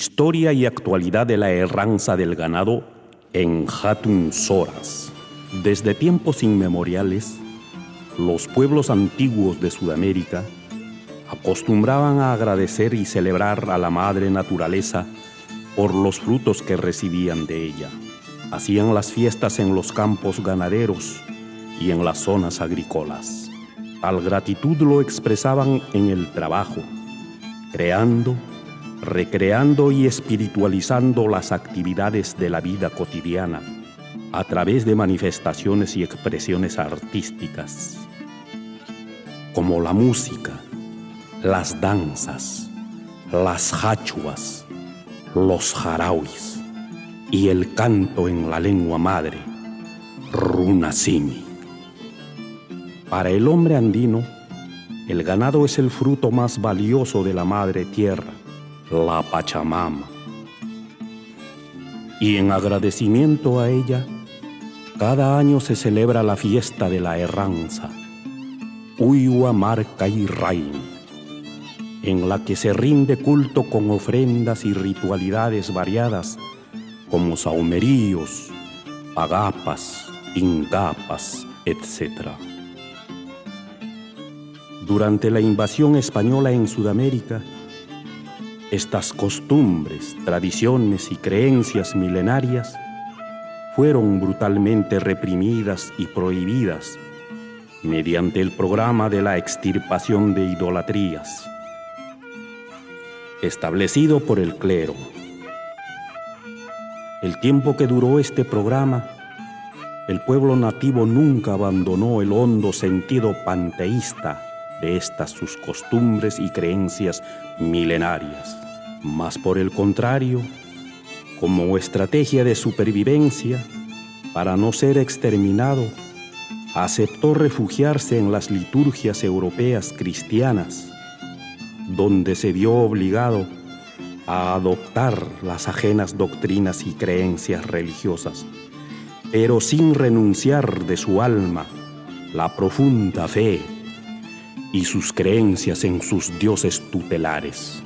Historia y actualidad de la erranza del ganado en Hatun Soras. Desde tiempos inmemoriales, los pueblos antiguos de Sudamérica acostumbraban a agradecer y celebrar a la madre naturaleza por los frutos que recibían de ella. Hacían las fiestas en los campos ganaderos y en las zonas agrícolas. Tal gratitud lo expresaban en el trabajo, creando, recreando y espiritualizando las actividades de la vida cotidiana a través de manifestaciones y expresiones artísticas, como la música, las danzas, las hachuas, los jarauis y el canto en la lengua madre, runasimi. Para el hombre andino, el ganado es el fruto más valioso de la madre tierra, la Pachamama. Y en agradecimiento a ella, cada año se celebra la fiesta de la Herranza, Uyua Marca y Rain en la que se rinde culto con ofrendas y ritualidades variadas como saumeríos, agapas, ingapas, etc. Durante la invasión española en Sudamérica, estas costumbres, tradiciones y creencias milenarias fueron brutalmente reprimidas y prohibidas mediante el programa de la extirpación de idolatrías establecido por el clero. El tiempo que duró este programa, el pueblo nativo nunca abandonó el hondo sentido panteísta de estas sus costumbres y creencias milenarias. Mas por el contrario, como estrategia de supervivencia, para no ser exterminado, aceptó refugiarse en las liturgias europeas cristianas donde se vio obligado a adoptar las ajenas doctrinas y creencias religiosas, pero sin renunciar de su alma la profunda fe y sus creencias en sus dioses tutelares.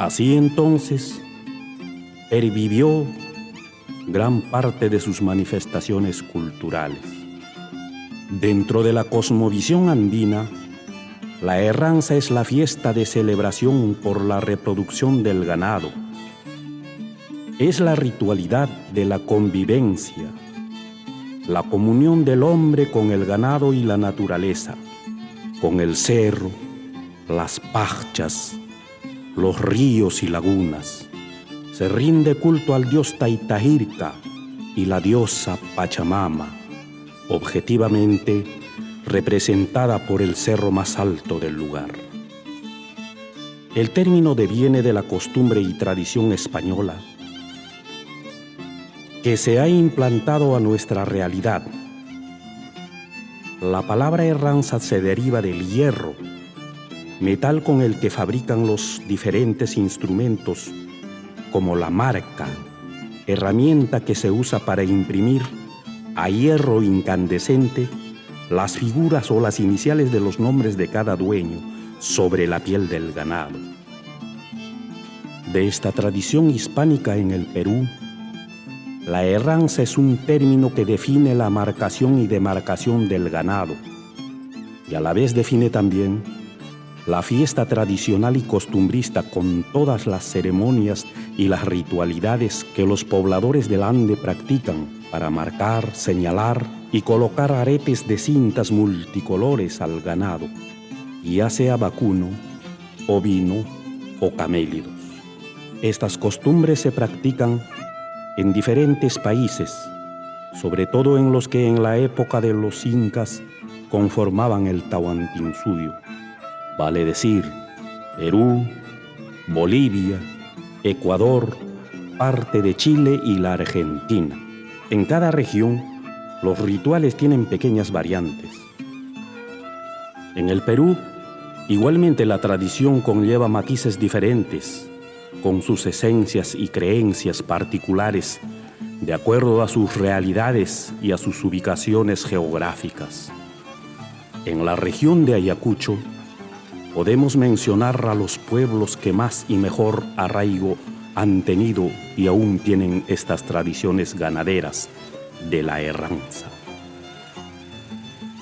Así entonces, pervivió gran parte de sus manifestaciones culturales. Dentro de la cosmovisión andina, la herranza es la fiesta de celebración por la reproducción del ganado. Es la ritualidad de la convivencia, la comunión del hombre con el ganado y la naturaleza, con el cerro, las pachas, los ríos y lagunas. Se rinde culto al dios Taitahirka y la diosa Pachamama, objetivamente representada por el cerro más alto del lugar. El término deviene de la costumbre y tradición española que se ha implantado a nuestra realidad. La palabra herranza se deriva del hierro, metal con el que fabrican los diferentes instrumentos, como la marca, herramienta que se usa para imprimir a hierro incandescente las figuras o las iniciales de los nombres de cada dueño sobre la piel del ganado. De esta tradición hispánica en el Perú, la herranza es un término que define la marcación y demarcación del ganado y a la vez define también la fiesta tradicional y costumbrista con todas las ceremonias y las ritualidades que los pobladores del Ande practican para marcar, señalar y colocar aretes de cintas multicolores al ganado, ya sea vacuno, ovino o camélidos. Estas costumbres se practican en diferentes países, sobre todo en los que en la época de los incas conformaban el Tahuantinsuyo, vale decir, Perú, Bolivia, Ecuador, parte de Chile y la Argentina. En cada región los rituales tienen pequeñas variantes. En el Perú, igualmente la tradición conlleva matices diferentes, con sus esencias y creencias particulares de acuerdo a sus realidades y a sus ubicaciones geográficas. En la región de Ayacucho podemos mencionar a los pueblos que más y mejor arraigo han tenido y aún tienen estas tradiciones ganaderas de la herranza.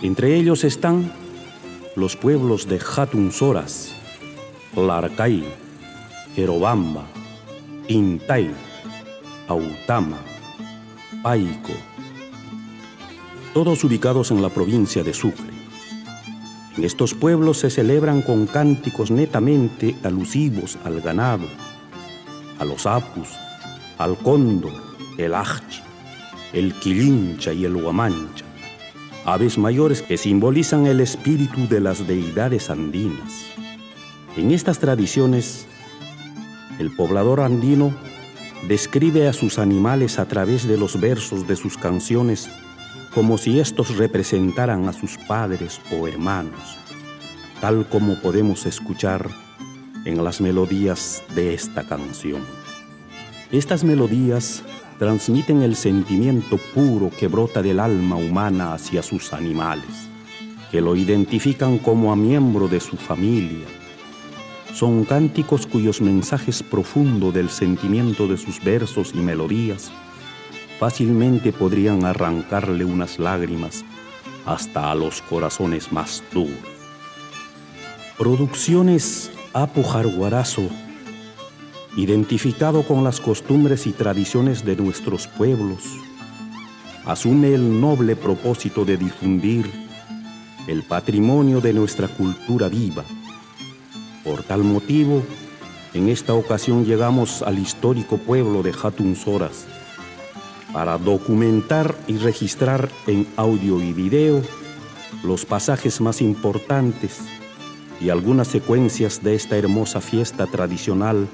Entre ellos están los pueblos de Soras, Larcay, Querobamba, Intay, Autama, Paico, todos ubicados en la provincia de Sucre. En estos pueblos se celebran con cánticos netamente alusivos al ganado, a los apus, al cóndor, el ajchi, el quilincha y el huamancha, aves mayores que simbolizan el espíritu de las deidades andinas. En estas tradiciones, el poblador andino describe a sus animales a través de los versos de sus canciones como si estos representaran a sus padres o hermanos, tal como podemos escuchar en las melodías de esta canción. Estas melodías transmiten el sentimiento puro que brota del alma humana hacia sus animales, que lo identifican como a miembro de su familia. Son cánticos cuyos mensajes profundos del sentimiento de sus versos y melodías fácilmente podrían arrancarle unas lágrimas hasta a los corazones más duros. Producciones Apo Jarguarazo, identificado con las costumbres y tradiciones de nuestros pueblos, asume el noble propósito de difundir el patrimonio de nuestra cultura viva. Por tal motivo, en esta ocasión llegamos al histórico pueblo de Soras, para documentar y registrar en audio y video los pasajes más importantes y algunas secuencias de esta hermosa fiesta tradicional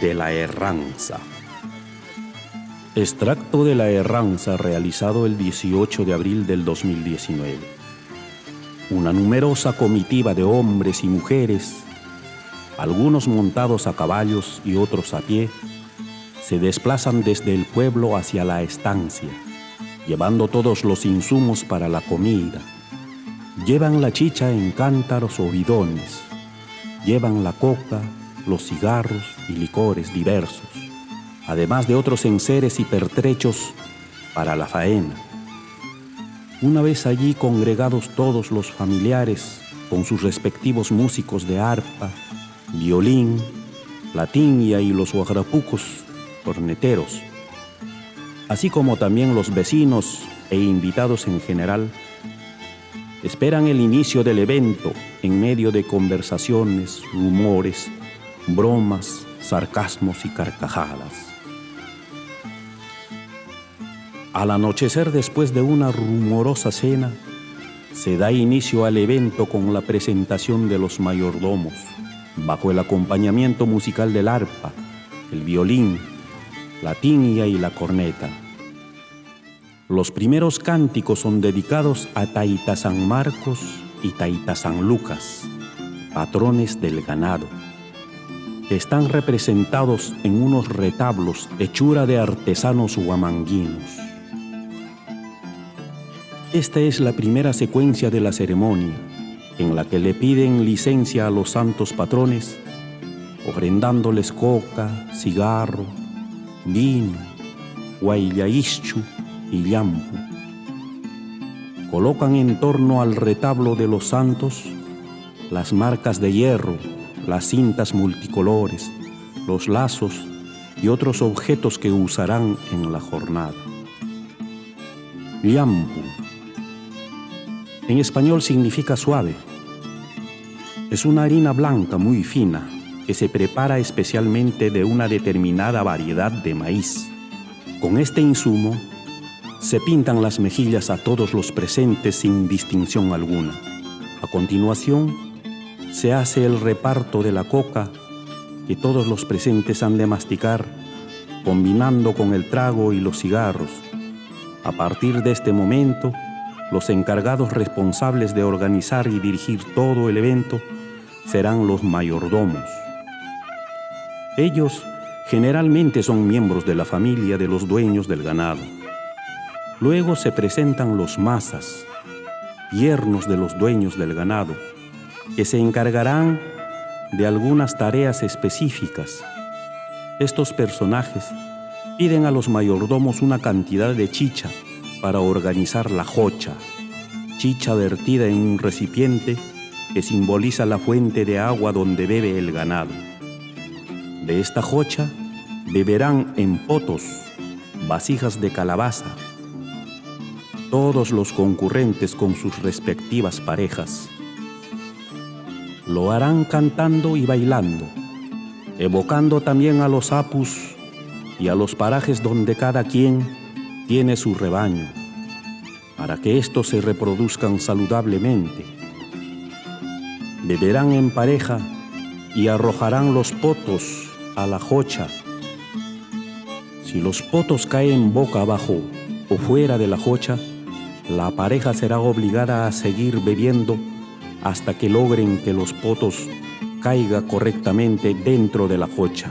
de la Herranza. Extracto de la Herranza realizado el 18 de abril del 2019. Una numerosa comitiva de hombres y mujeres, algunos montados a caballos y otros a pie, se desplazan desde el pueblo hacia la estancia, llevando todos los insumos para la comida. Llevan la chicha en cántaros o bidones, llevan la coca, los cigarros y licores diversos, además de otros enseres y pertrechos para la faena. Una vez allí congregados todos los familiares con sus respectivos músicos de arpa, violín, la tiña y los guagrapucos corneteros, así como también los vecinos e invitados en general, esperan el inicio del evento en medio de conversaciones, rumores, bromas, sarcasmos y carcajadas. Al anochecer después de una rumorosa cena, se da inicio al evento con la presentación de los mayordomos, bajo el acompañamiento musical del arpa, el violín, la tiña y la corneta. Los primeros cánticos son dedicados a Taita San Marcos y Taita San Lucas, patrones del ganado, están representados en unos retablos hechura de artesanos huamanguinos. Esta es la primera secuencia de la ceremonia, en la que le piden licencia a los santos patrones, ofrendándoles coca, cigarro, vino, guayaischu y yampu. Colocan en torno al retablo de los santos las marcas de hierro, las cintas multicolores, los lazos y otros objetos que usarán en la jornada. Yampu. En español significa suave. Es una harina blanca muy fina que se prepara especialmente de una determinada variedad de maíz. Con este insumo se pintan las mejillas a todos los presentes sin distinción alguna. A continuación, se hace el reparto de la coca que todos los presentes han de masticar, combinando con el trago y los cigarros. A partir de este momento, los encargados responsables de organizar y dirigir todo el evento serán los mayordomos. Ellos Generalmente son miembros de la familia de los dueños del ganado. Luego se presentan los masas, yernos de los dueños del ganado, que se encargarán de algunas tareas específicas. Estos personajes piden a los mayordomos una cantidad de chicha para organizar la jocha, chicha vertida en un recipiente que simboliza la fuente de agua donde bebe el ganado. De esta jocha beberán en potos, vasijas de calabaza, todos los concurrentes con sus respectivas parejas. Lo harán cantando y bailando, evocando también a los apus y a los parajes donde cada quien tiene su rebaño, para que éstos se reproduzcan saludablemente. Beberán en pareja y arrojarán los potos a la jocha. Si los potos caen boca abajo o fuera de la jocha, la pareja será obligada a seguir bebiendo hasta que logren que los potos caiga correctamente dentro de la jocha.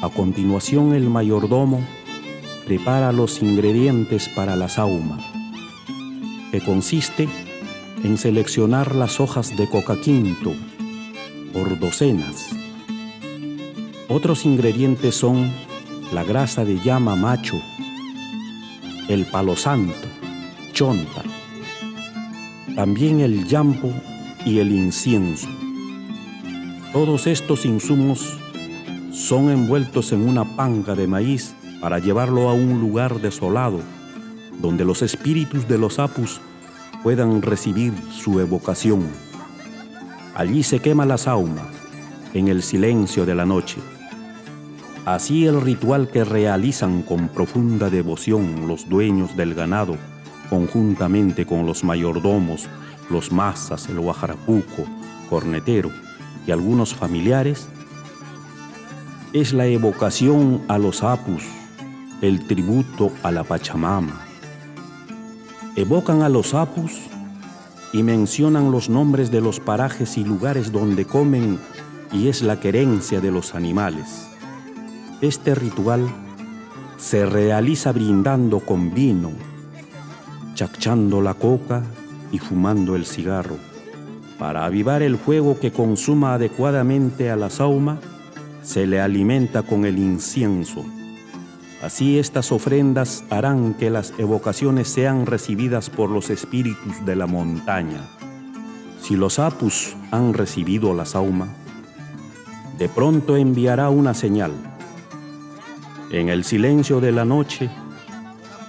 A continuación el mayordomo prepara los ingredientes para la sauma, que consiste en seleccionar las hojas de coca quinto por docenas. Otros ingredientes son la grasa de llama macho, el palo santo, chonta, también el yampo y el incienso. Todos estos insumos son envueltos en una panga de maíz para llevarlo a un lugar desolado, donde los espíritus de los apus puedan recibir su evocación. Allí se quema la sauma, en el silencio de la noche. Así el ritual que realizan con profunda devoción los dueños del ganado conjuntamente con los mayordomos, los masas, el guajarapuco, cornetero y algunos familiares, es la evocación a los apus, el tributo a la Pachamama. Evocan a los apus y mencionan los nombres de los parajes y lugares donde comen y es la querencia de los animales. Este ritual se realiza brindando con vino, chachando la coca y fumando el cigarro. Para avivar el fuego que consuma adecuadamente a la sauma, se le alimenta con el incienso. Así estas ofrendas harán que las evocaciones sean recibidas por los espíritus de la montaña. Si los apus han recibido la sauma, de pronto enviará una señal. En el silencio de la noche,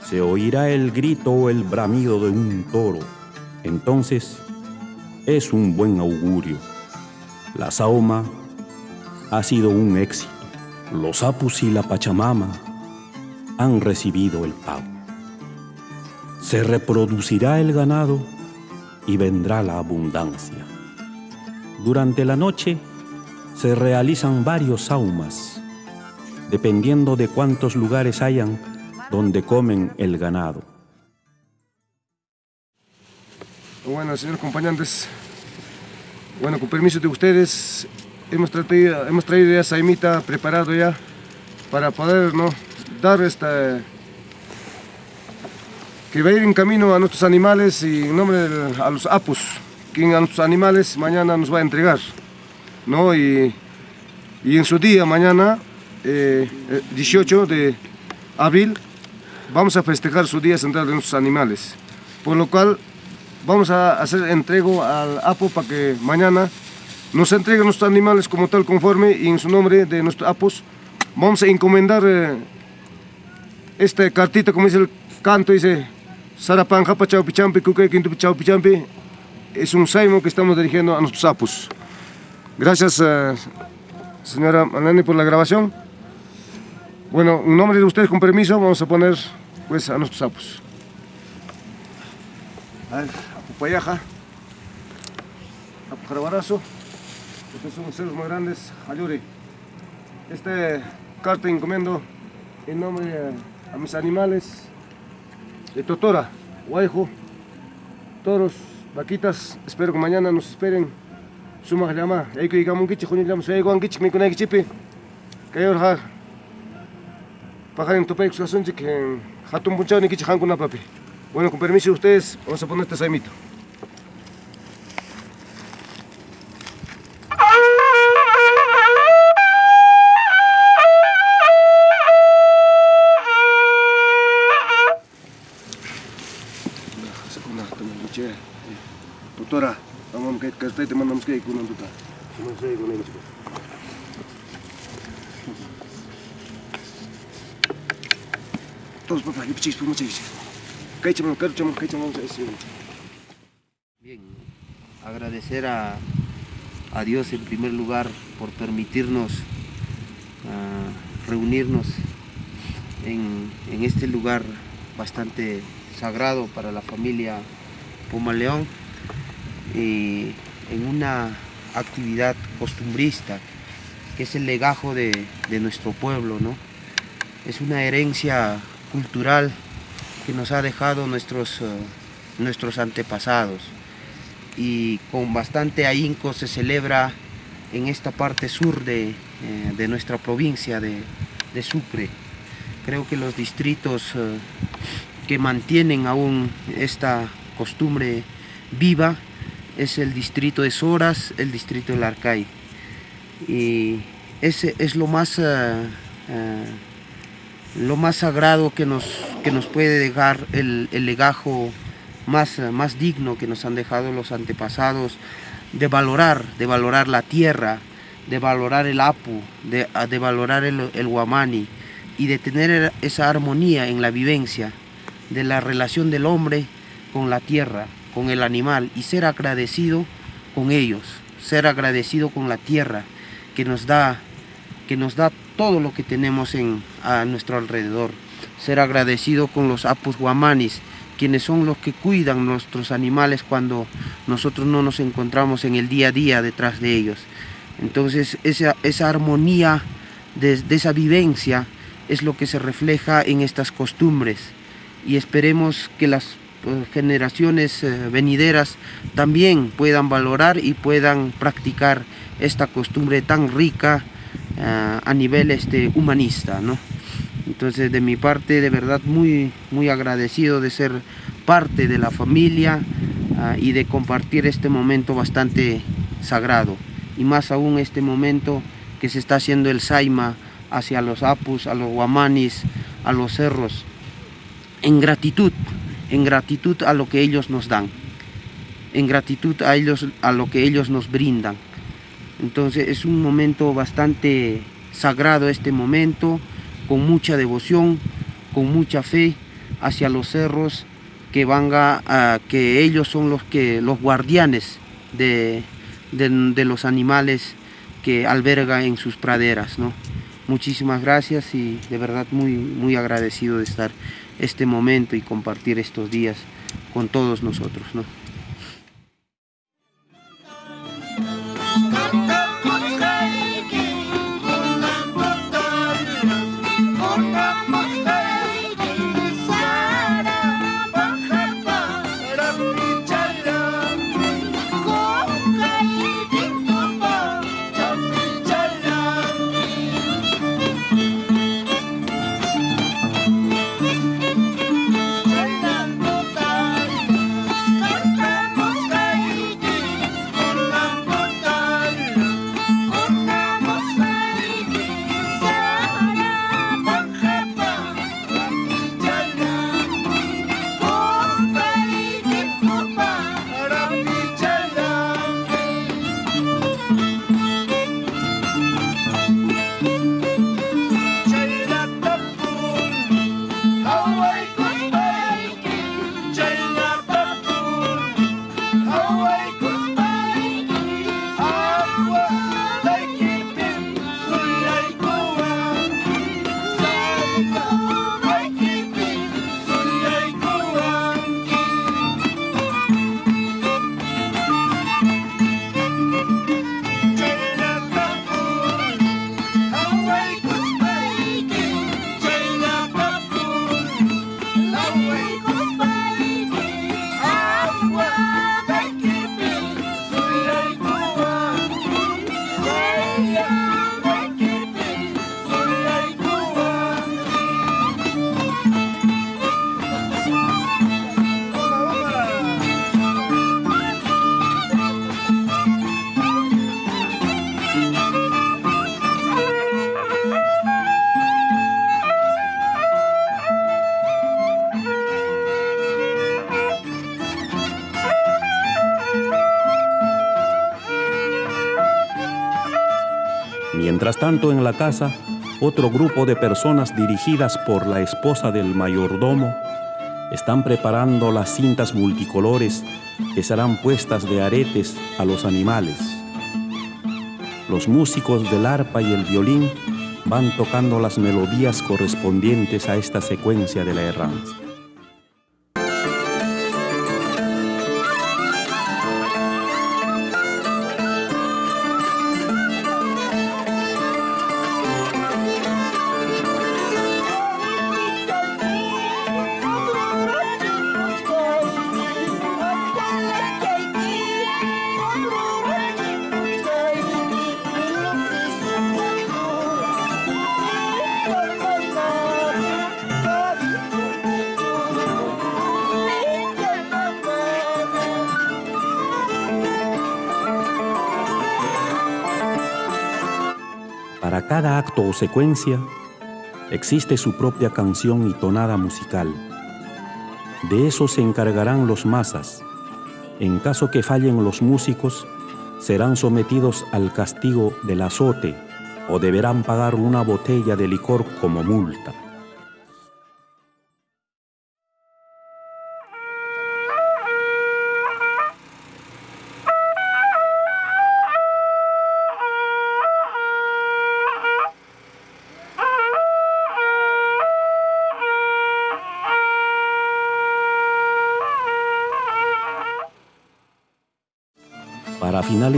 se oirá el grito o el bramido de un toro. Entonces es un buen augurio. La sauma ha sido un éxito. Los apus y la pachamama han recibido el pago. Se reproducirá el ganado y vendrá la abundancia. Durante la noche se realizan varios saumas, dependiendo de cuántos lugares hayan donde comen el ganado. Bueno, señores acompañantes, bueno, con permiso de ustedes, hemos traído, hemos traído ya saimita preparado ya para poder ¿no? dar esta que va a ir en camino a nuestros animales y en nombre de a los apus, quien a nuestros animales mañana nos va a entregar, ¿no? Y, y en su día, mañana, 18 eh, de abril, vamos a festejar su Día Central de nuestros animales. Por lo cual vamos a hacer entrego al APO para que mañana nos entregue nuestros animales como tal conforme y en su nombre de nuestros APOS vamos a encomendar eh, esta cartita como dice el canto, dice Sarapan Japa Chaupichampi, Kuke Quinto Chaupichampi. Es un saimo que estamos dirigiendo a nuestros APOS. Gracias, eh, señora Manani, por la grabación. Bueno, en nombre de ustedes, con permiso, vamos a poner pues a nuestros sapos. A ver, Apupayaja, Apujarabarazo, estos son ceros muy grandes, Ayuri. Este carta encomiendo en nombre a, mis animales de Totora, Guayjo, toros, vaquitas, espero que mañana nos esperen. Suma llama, hay que digamos un kichi, junio hay un me ha. Pajarin tupay kusasun que hatun punchao ni kichi hankuna papi. Bueno, con permiso de ustedes, vamos a poner este saimito. Tutora, vamos a que te mandamos que con un tuta. Vamos a ir con ellos. Todos Bien, agradecer a, a, Dios en primer lugar por permitirnos uh, reunirnos en, en, este lugar bastante sagrado para la familia Puma León y en una actividad costumbrista que es el legajo de, de nuestro pueblo, ¿no? Es una herencia cultural que nos ha dejado nuestros, uh, nuestros antepasados y con bastante ahínco se celebra en esta parte sur de, eh, de nuestra provincia de, de, Sucre. Creo que los distritos uh, que mantienen aún esta costumbre viva es el distrito de Soras, el distrito del Arcay. Y ese es lo más lo más sagrado que nos, que nos puede dejar el, el legajo más, más digno que nos han dejado los antepasados, de valorar, de valorar la tierra, de valorar el apu, de, de valorar el, el guamani y de tener esa armonía en la vivencia de la relación del hombre con la tierra, con el animal y ser agradecido con ellos, ser agradecido con la tierra que nos da, que nos da todo lo que tenemos en, a nuestro alrededor. Ser agradecido con los apus guamanis, quienes son los que cuidan nuestros animales cuando nosotros no nos encontramos en el día a día detrás de ellos. Entonces esa, esa armonía de, esa vivencia es lo que se refleja en estas costumbres y esperemos que las eh, generaciones eh, venideras también puedan valorar y puedan practicar esta costumbre tan rica uh, a nivel este, humanista, ¿no? Entonces de mi parte de verdad muy, muy agradecido de ser parte de la familia uh, y de compartir este momento bastante sagrado y más aún este momento que se está haciendo el Saima hacia los Apus, a los Guamanis, a los cerros, en gratitud, en gratitud a lo que ellos nos dan, en gratitud a ellos, a lo que ellos nos brindan. Entonces es un momento bastante sagrado este momento, con mucha devoción, con mucha fe hacia los cerros que van a, que ellos son los que los guardianes de, de, de, los animales que alberga en sus praderas, ¿no? Muchísimas gracias y de verdad muy, muy agradecido de estar este momento y compartir estos días con todos nosotros, ¿no? Tanto, en la casa, otro grupo de personas dirigidas por la esposa del mayordomo están preparando las cintas multicolores que serán puestas de aretes a los animales. Los músicos del arpa y el violín van tocando las melodías correspondientes a esta secuencia de la erranza. Cada acto o secuencia existe su propia canción y tonada musical. De eso se encargarán los masas. En caso que fallen los músicos, serán sometidos al castigo del azote o deberán pagar una botella de licor como multa.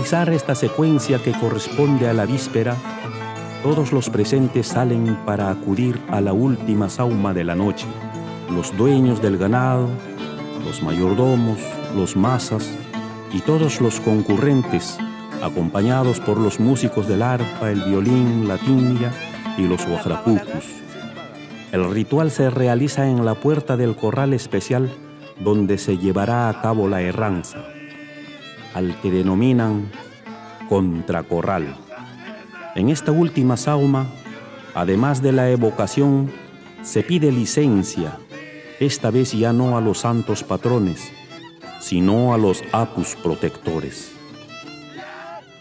Finalizar esta secuencia que corresponde a la víspera, todos los presentes salen para acudir a la última sauma de la noche. Los dueños del ganado, los mayordomos, los masas y todos los concurrentes, acompañados por los músicos del arpa, el violín, la timbia y los guajrapucus. El ritual se realiza en la puerta del corral especial donde se llevará a cabo la erranza al que denominan contracorral. En esta última sauma, además de la evocación, se pide licencia, esta vez ya no a los santos patrones, sino a los apus protectores.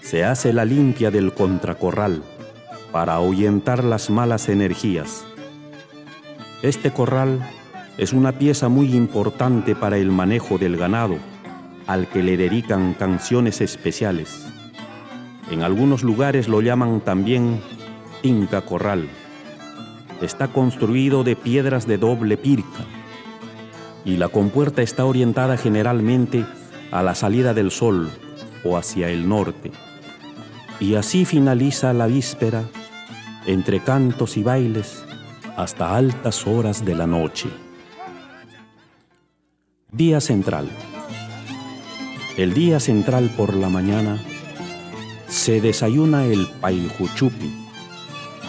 Se hace la limpia del contracorral para ahuyentar las malas energías. Este corral es una pieza muy importante para el manejo del ganado, al que le dedican canciones especiales. En algunos lugares lo llaman también Inca Corral. Está construido de piedras de doble pirca y la compuerta está orientada generalmente a la salida del sol o hacia el norte. Y así finaliza la víspera entre cantos y bailes hasta altas horas de la noche. Día central. El día central por la mañana se desayuna el paijuchupi,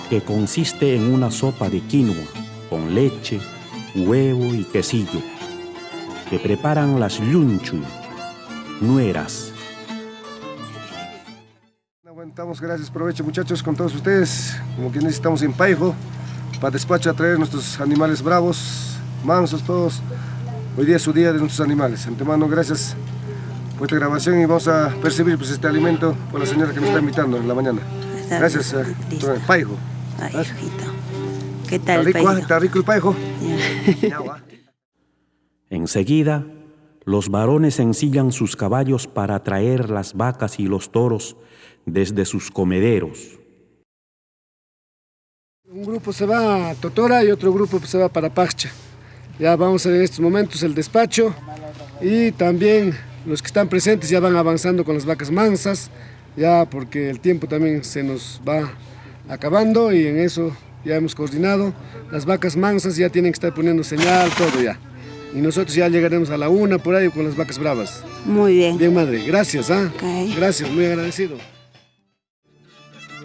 que consiste en una sopa de quinoa con leche, huevo y quesillo, que preparan las yunchu, nueras. Aguantamos, gracias, provecho muchachos con todos ustedes, como que necesitamos en Paijo, para despacho a traer nuestros animales bravos, mansos todos. Hoy día es su día de nuestros animales. Antemano, gracias esta grabación y vamos a percibir pues, este alimento por la señora que nos está invitando en la mañana. Gracias, eh, paijo. ¿Qué tal, ¿Está rico, ¿Está rico el paijo? Enseguida, los varones ensillan sus caballos para traer las vacas y los toros desde sus comederos. Un grupo se va a Totora y otro grupo se va para Pacha. Ya vamos a ver en estos momentos el despacho y también los que están presentes ya van avanzando con las vacas mansas, ya porque el tiempo también se nos va acabando y en eso ya hemos coordinado. Las vacas mansas ya tienen que estar poniendo señal, todo ya. Y nosotros ya llegaremos a la una por ahí con las vacas bravas. Muy bien. Bien, madre. Gracias, ¿ah? Gracias, muy agradecido.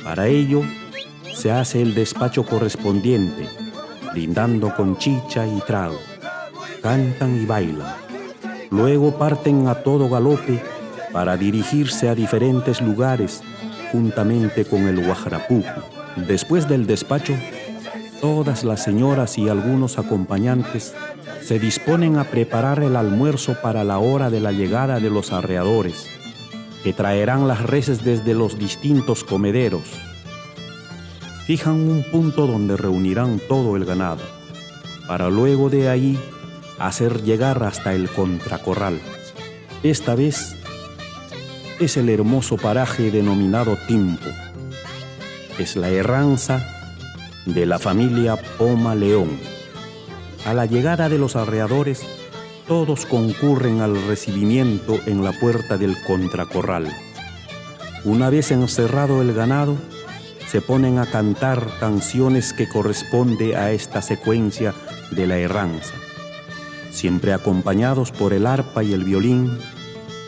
Para ello, se hace el despacho correspondiente, brindando con chicha y trago. Cantan y bailan Luego parten a todo galope para dirigirse a diferentes lugares juntamente con el Guajarapuco. Después del despacho, todas las señoras y algunos acompañantes se disponen a preparar el almuerzo para la hora de la llegada de los arreadores, que traerán las reses desde los distintos comederos. fijan un punto donde reunirán todo el ganado, para luego de ahí hacer llegar hasta el contracorral. Esta vez es el hermoso paraje denominado Timpo. Es la herranza de la familia Poma León. A la llegada de los arreadores, todos concurren al recibimiento en la puerta del contracorral. Una vez encerrado el ganado, se ponen a cantar canciones que corresponde a esta secuencia de la herranza, siempre acompañados por el arpa y el violín,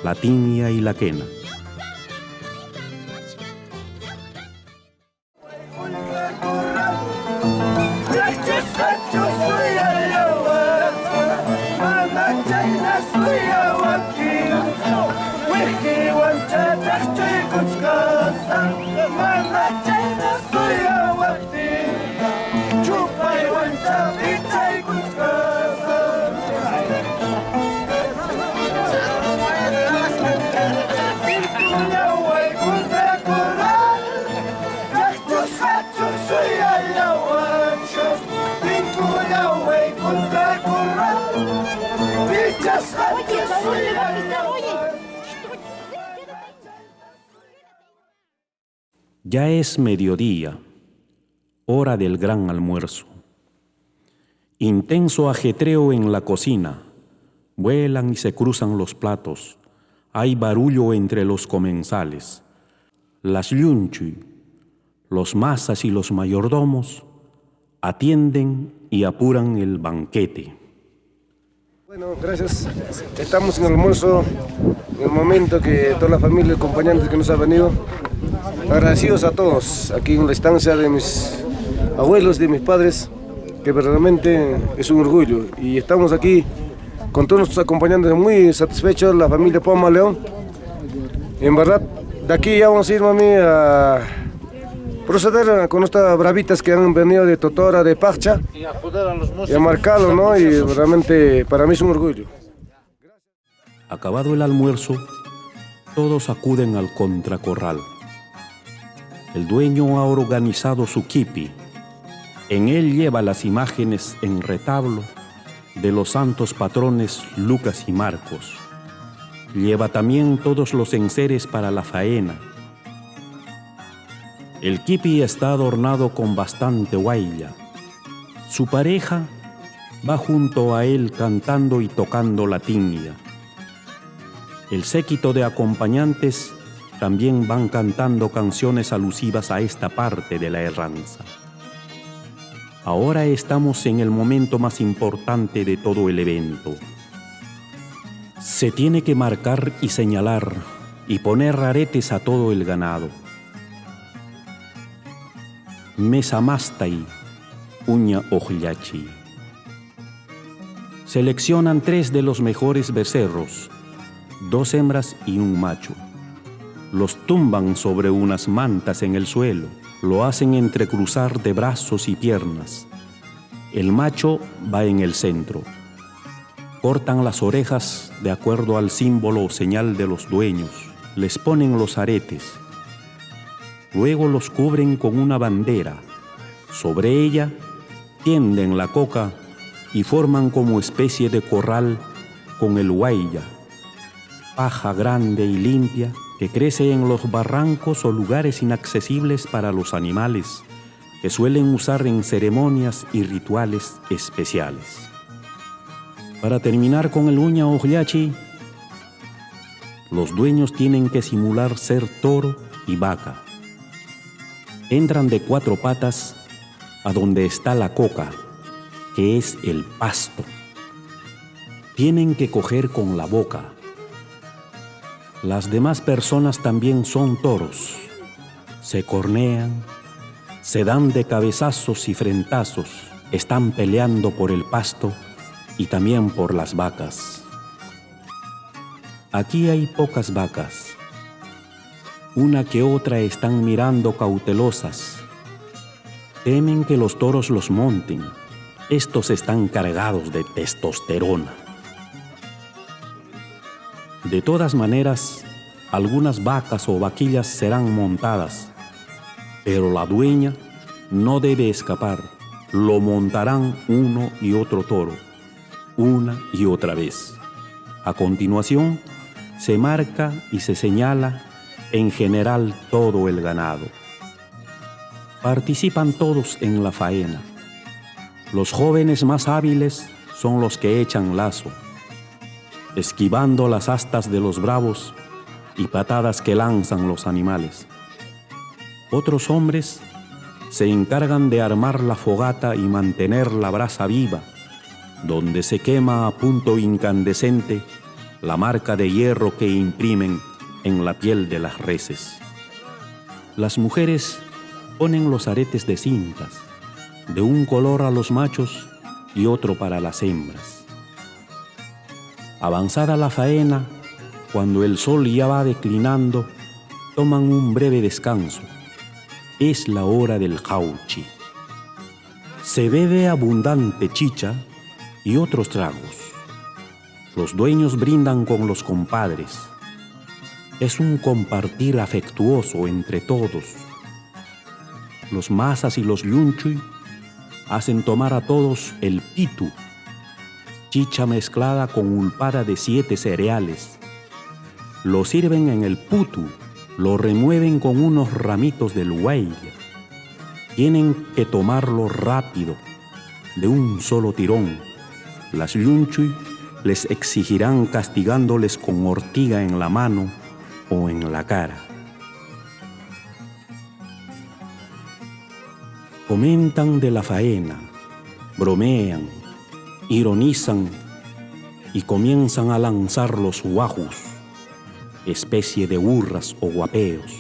la tiña y la quena. Ya es mediodía, hora del gran almuerzo. Intenso ajetreo en la cocina. Vuelan y se cruzan los platos. Hay barullo entre los comensales. Las yunchi, los masas y los mayordomos atienden y apuran el banquete. Bueno, gracias. Estamos en almuerzo, en el momento que toda la familia, acompañantes que nos ha venido, agradecidos a todos aquí en la estancia de mis abuelos, de mis padres, que verdaderamente es un orgullo. Y estamos aquí con todos nuestros acompañantes muy satisfechos, la familia Poma León. En verdad, de aquí ya vamos a ir, mami, a proceder con estas bravitas que han venido de Totora, de Pacha, y a, marcarlo, ¿no? Y realmente para mí es un orgullo. Acabado el almuerzo, todos acuden al contracorral. El dueño ha organizado su kipi. En él lleva las imágenes en retablo de los santos patrones Lucas y Marcos. Lleva también todos los enseres para la faena. El kipi está adornado con bastante guaya. Su pareja va junto a él cantando y tocando la tiña. El séquito de acompañantes también van cantando canciones alusivas a esta parte de la erranza. Ahora estamos en el momento más importante de todo el evento. Se tiene que marcar y señalar y poner aretes a todo el ganado. Mesamastai, uña ojachi. Seleccionan tres de los mejores becerros, dos hembras y un macho los tumban sobre unas mantas en el suelo, lo hacen entrecruzar de brazos y piernas. El macho va en el centro. Cortan las orejas de acuerdo al símbolo o señal de los dueños, les ponen los aretes. Luego los cubren con una bandera. Sobre ella tienden la coca y forman como especie de corral con el huaya, paja grande y limpia que crece en los barrancos o lugares inaccesibles para los animales, que suelen usar en ceremonias y rituales especiales. Para terminar con el uña ojachi, los dueños tienen que simular ser toro y vaca. Entran de cuatro patas a donde está la coca, que es el pasto. Tienen que coger con la boca las demás personas también son toros. Se cornean, se dan de cabezazos y frentazos, están peleando por el pasto y también por las vacas. Aquí hay pocas vacas. Una que otra están mirando cautelosas. Temen que los toros los monten. Estos están cargados de testosterona. De todas maneras, algunas vacas o vaquillas serán montadas, pero la dueña no debe escapar, lo montarán uno y otro toro, una y otra vez. A continuación, se marca y se señala en general todo el ganado. Participan todos en la faena. Los jóvenes más hábiles son los que echan lazo, esquivando las astas de los bravos y patadas que lanzan los animales. Otros hombres se encargan de armar la fogata y mantener la brasa viva, donde se quema a punto incandescente la marca de hierro que imprimen en la piel de las reses. Las mujeres ponen los aretes de cintas, de un color a los machos y otro para las hembras. Avanzada la faena, cuando el sol ya va declinando, toman un breve descanso. Es la hora del jauchi. Se bebe abundante chicha y otros tragos. Los dueños brindan con los compadres. Es un compartir afectuoso entre todos. Los masas y los yunchui hacen tomar a todos el pitu, chicha mezclada con ulpada de siete cereales. Lo sirven en el putu, lo remueven con unos ramitos del huey. Tienen que tomarlo rápido, de un solo tirón. Las yunchui les exigirán castigándoles con ortiga en la mano o en la cara. Comentan de la faena, bromean, ironizan y comienzan a lanzar los guajus, especie de burras o guapeos.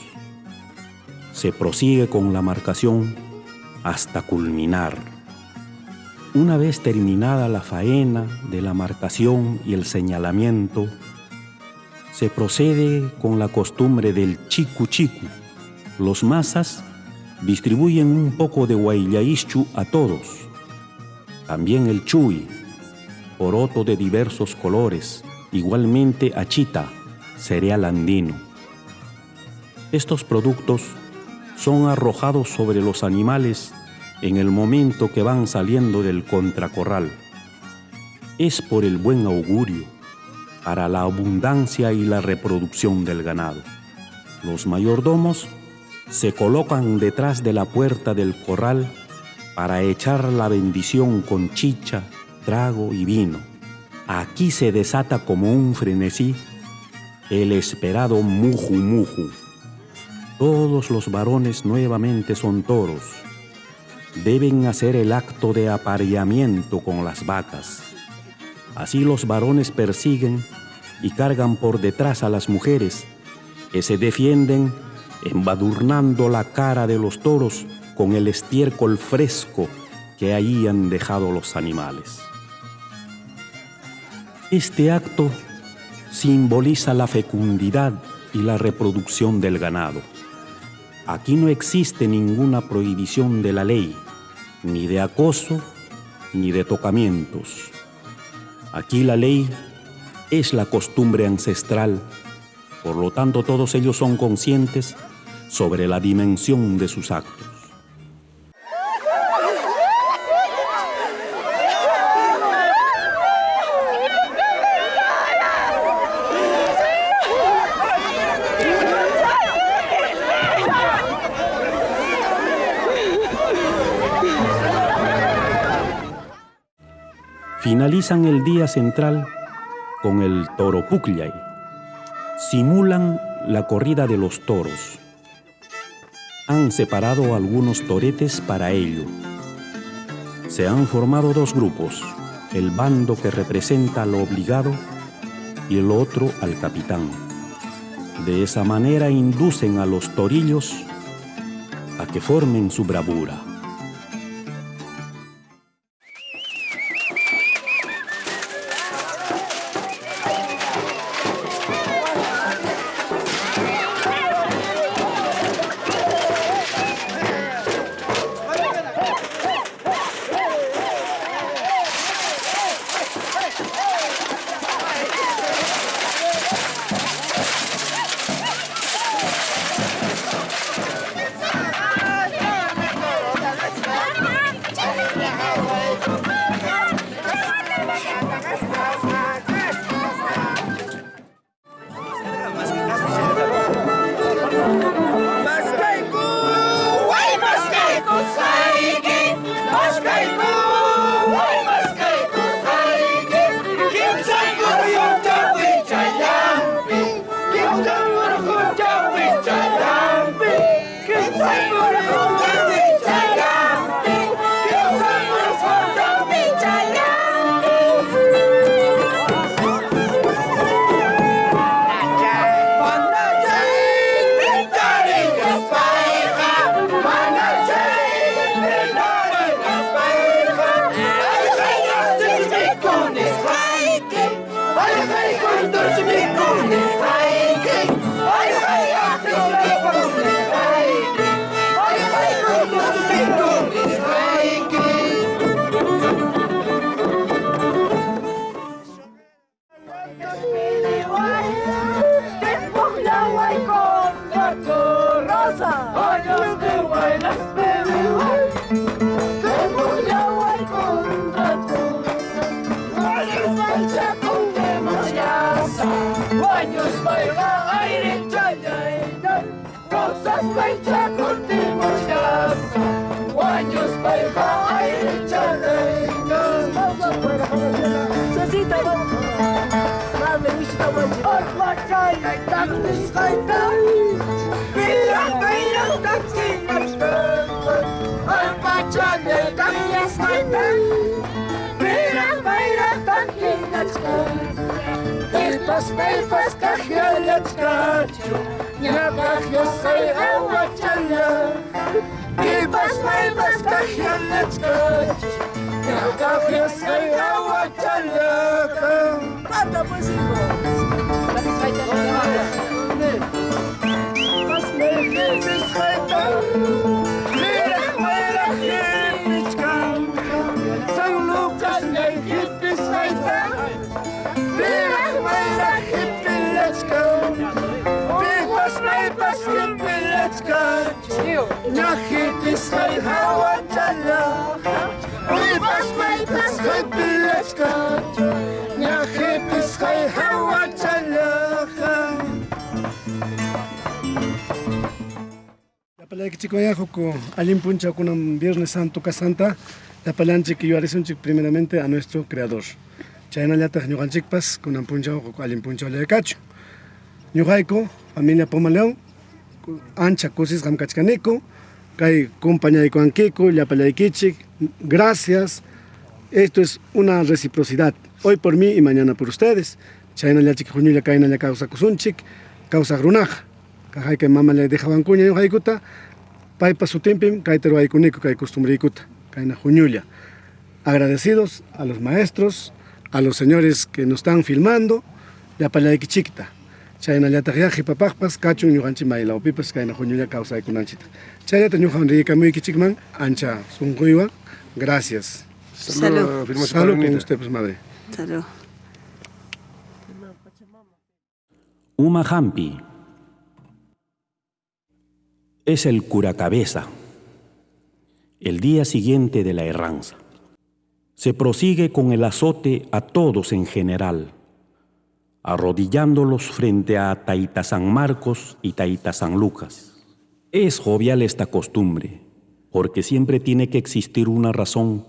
Se prosigue con la marcación hasta culminar. Una vez terminada la faena de la marcación y el señalamiento, se procede con la costumbre del chicu chicu. Los masas distribuyen un poco de guayaischu a todos. También el chuy, poroto de diversos colores, igualmente achita, cereal andino. Estos productos son arrojados sobre los animales en el momento que van saliendo del contracorral. Es por el buen augurio, para la abundancia y la reproducción del ganado. Los mayordomos se colocan detrás de la puerta del corral para echar la bendición con chicha, trago y vino. Aquí se desata como un frenesí el esperado muju muju. Todos los varones nuevamente son toros. Deben hacer el acto de apareamiento con las vacas. Así los varones persiguen y cargan por detrás a las mujeres, que se defienden embadurnando la cara de los toros con el estiércol fresco que ahí han dejado los animales. Este acto simboliza la fecundidad y la reproducción del ganado. Aquí no existe ninguna prohibición de la ley, ni de acoso, ni de tocamientos. Aquí la ley es la costumbre ancestral, por lo tanto todos ellos son conscientes sobre la dimensión de sus actos. Finalizan el día central con el toro Pucllay. Simulan la corrida de los toros han separado algunos toretes para ello. Se han formado dos grupos, el bando que representa al obligado y el otro al capitán. De esa manera inducen a los torillos a que formen su bravura. años baila aire chayainan Rosas baita curtimos llasa Años baila aire chayainan Vamos afuera, Sosita, vamos Rame, vishita, wanchi Otma chayay, taknis kaitan Bila baila taksinas kaitan pas pas kahyalat kachu Nyapak yasay awatala Ibas may pas kahyalat kachu Nyapak yasay awatala Kata po si Hippies, Jai, hawa, chala. Yapalaki chikoyajuco, alim puncha con un Viernes Santo Casanta, yapalanchi que yo un primeramente a nuestro Creador. Chayna llata ñuganchikpas con un puncha o alim puncha le cacho. Ñugaiko, familia Pomaleón, ancha cosis gamkachkanico, kay compañaico anquico, yapalaikichik, gracias. Esto es una reciprocidad, hoy por mí y mañana por ustedes. Chayna llachik juñulla kayna lla causa kusunchik, causa grunaja. Kajay que mama le dejaban cuña y haikuta, paipa su tiempim, kaitero haikunico, kay costumbre ikuta, kayna juñulla. Agradecidos a los maestros, a los señores que nos están filmando, ya para la chiquita. Chayna ya tajiaji papajpas, cacho ñujanchi maila opipas, kayna juñulla causa ikunanchita. Chayata ñujan rica muy kichikman, ancha sunguiwa, gracias. Salud. Salud con usted, pues madre. Salud. Uma Hampi es el curacabeza, el día siguiente de la erranza. Se prosigue con el azote a todos en general, arrodillándolos frente a Taita San Marcos y Taita San Lucas. Es jovial esta costumbre, porque siempre tiene que existir una razón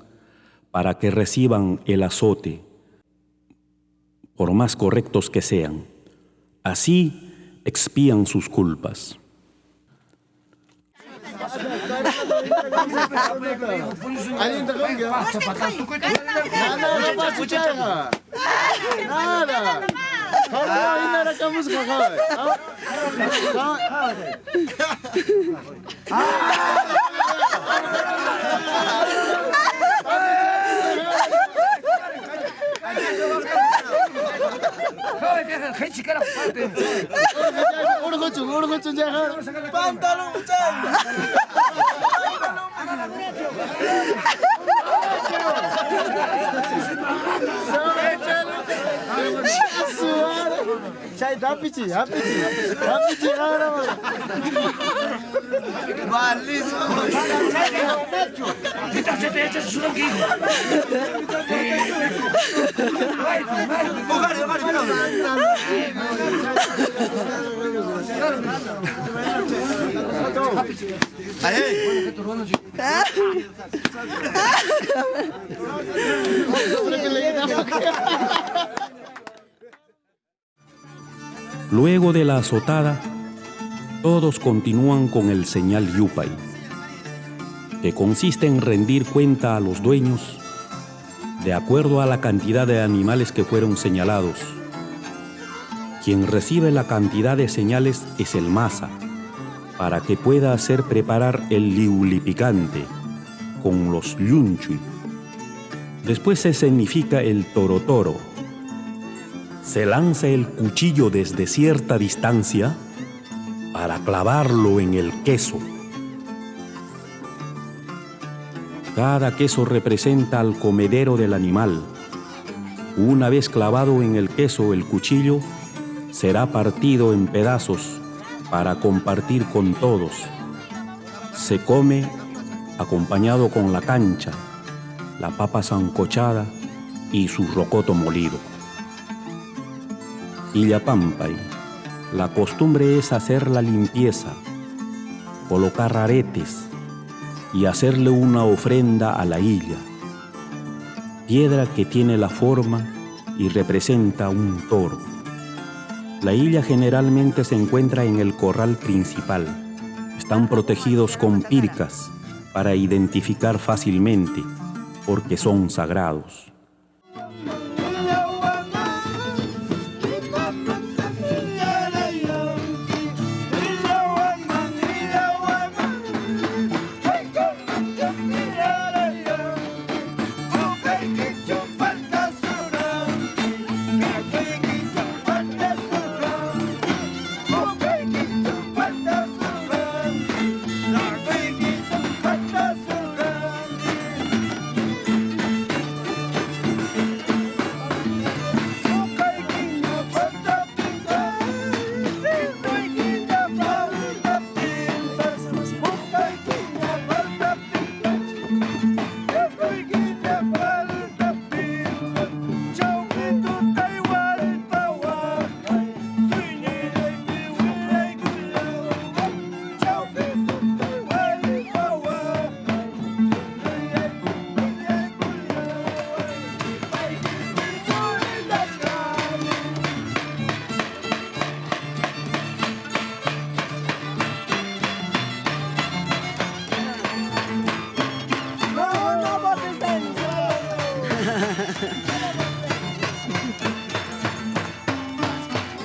para que reciban el azote, por más correctos que sean. Así expían sus culpas. Ah, ainda era com a música, Ah, 같이 가라 오르고 쭉 오르고 쭉 제가 빤따로 짠 rapidinho, rapidinho. Rapidinho, não, não. Valíssimo. Vita se pede shungi. Vai, vai. Vai, vai, vai. Aê! Ah! Luego de la azotada, todos continúan con el señal Yupay, que consiste en rendir cuenta a los dueños de acuerdo a la cantidad de animales que fueron señalados. Quien recibe la cantidad de señales es el masa, para que pueda hacer preparar el liuli picante con los yunchui. Después se significa el toro toro. Se lanza el cuchillo desde cierta distancia para clavarlo en el queso. Cada queso representa al comedero del animal. Una vez clavado en el queso el cuchillo, será partido en pedazos para compartir con todos. Se come acompañado con la cancha, la papa sancochada y su rocoto molido. Illapampay, la costumbre es hacer la limpieza, colocar aretes y hacerle una ofrenda a la illa, piedra que tiene la forma y representa un toro. La illa generalmente se encuentra en el corral principal. Están protegidos con pircas para identificar fácilmente porque son sagrados.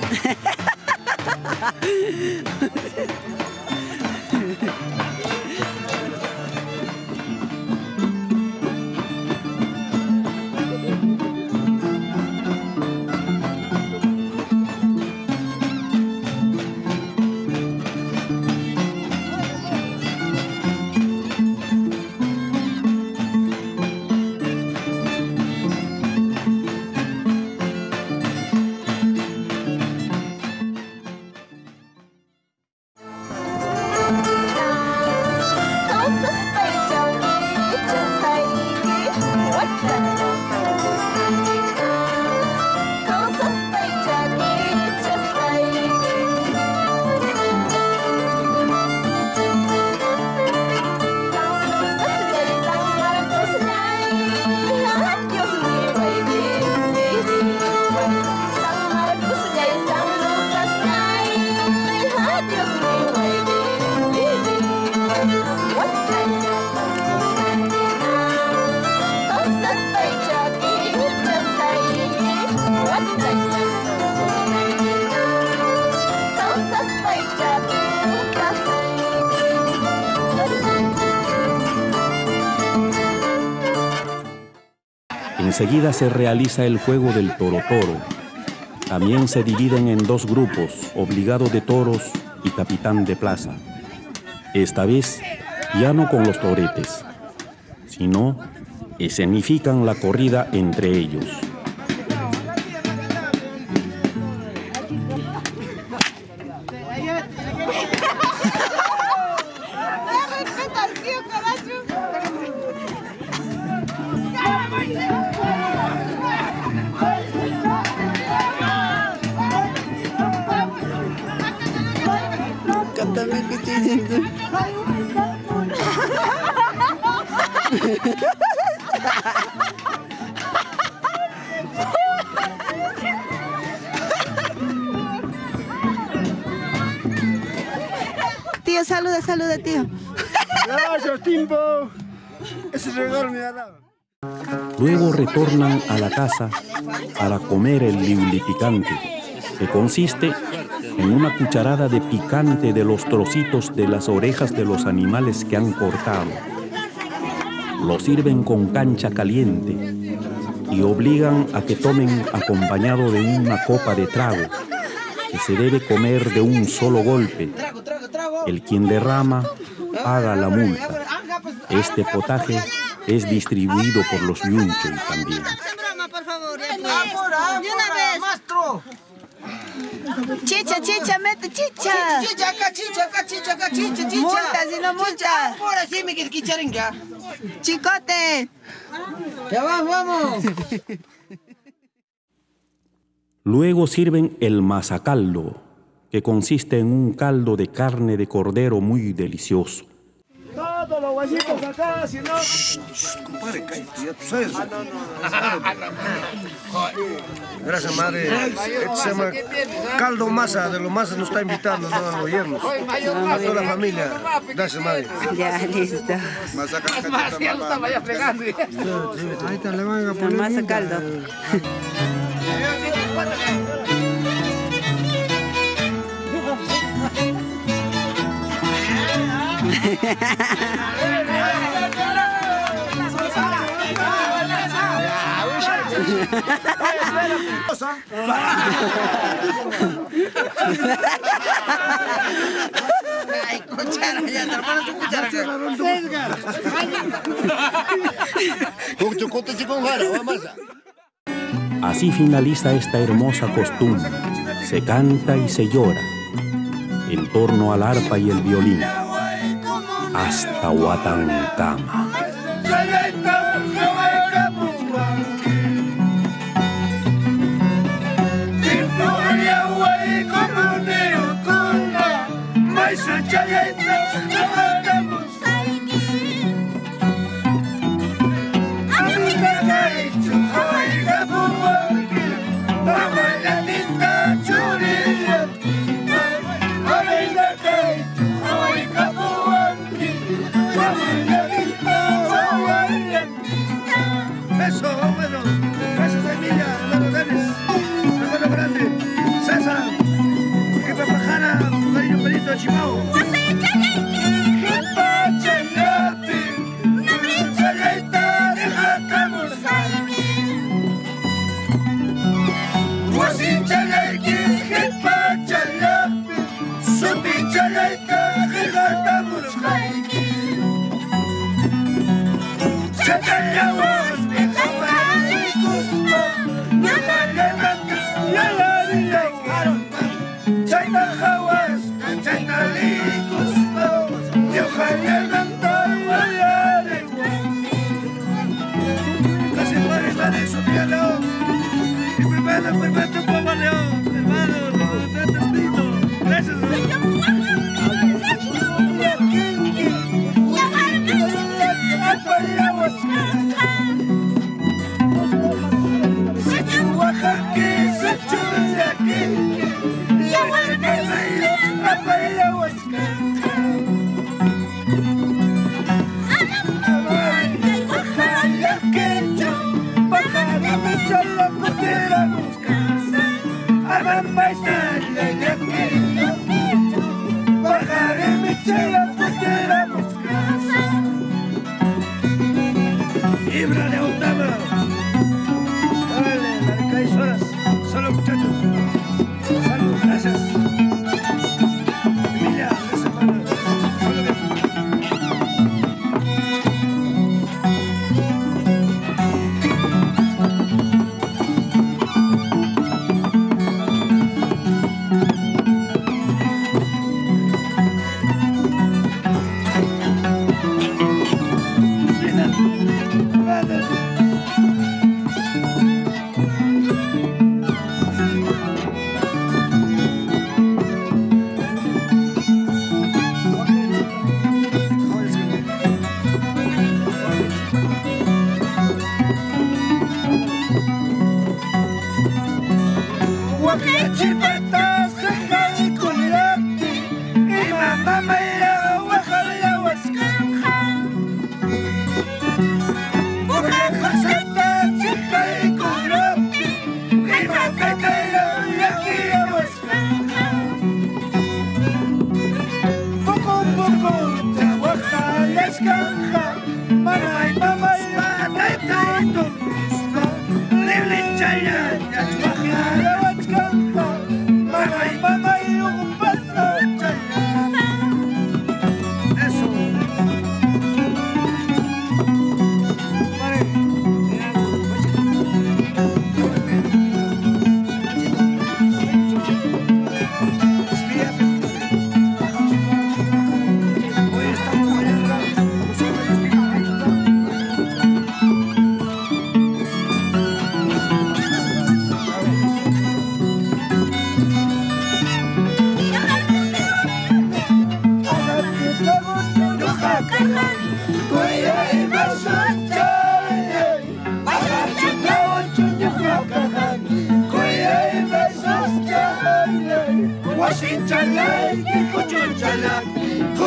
Ha ha ha! Enseguida se realiza el juego del toro toro. También se dividen en dos grupos, obligado de toros y capitán de plaza. Esta vez ya no con los toretes, sino escenifican la corrida entre ellos. Comer el liuli picante, que consiste en una cucharada de picante de los trocitos de las orejas de los animales que han cortado. Lo sirven con cancha caliente y obligan a que tomen acompañado de una copa de trago, que se debe comer de un solo golpe. El quien derrama paga la multa. Este potaje es distribuido por los yunchoy también. Chicha, chicha, mete chicha. Chicha, acá, chicha, acá, chicha, acá, chicha, chicha. Multa, si no multa. Ahora sí me quiere quichar en ya. Chicote. Ya vamos, vamos. Luego sirven el masacaldo, que consiste en un caldo de carne de cordero muy delicioso. Todos los guayitos acá, si no. Compadre, cállate, ya tú sabes. Gracias, madre. Este se llama caldo masa, de lo masa nos está invitando, no a los yernos. A toda la familia. Gracias, madre. Ya, listo. Ahorita le van a La masa caldo. Así finaliza esta hermosa costumbre. Se canta y se llora en torno al arpa y el violín hasta Huatancama. Oh.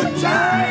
good time.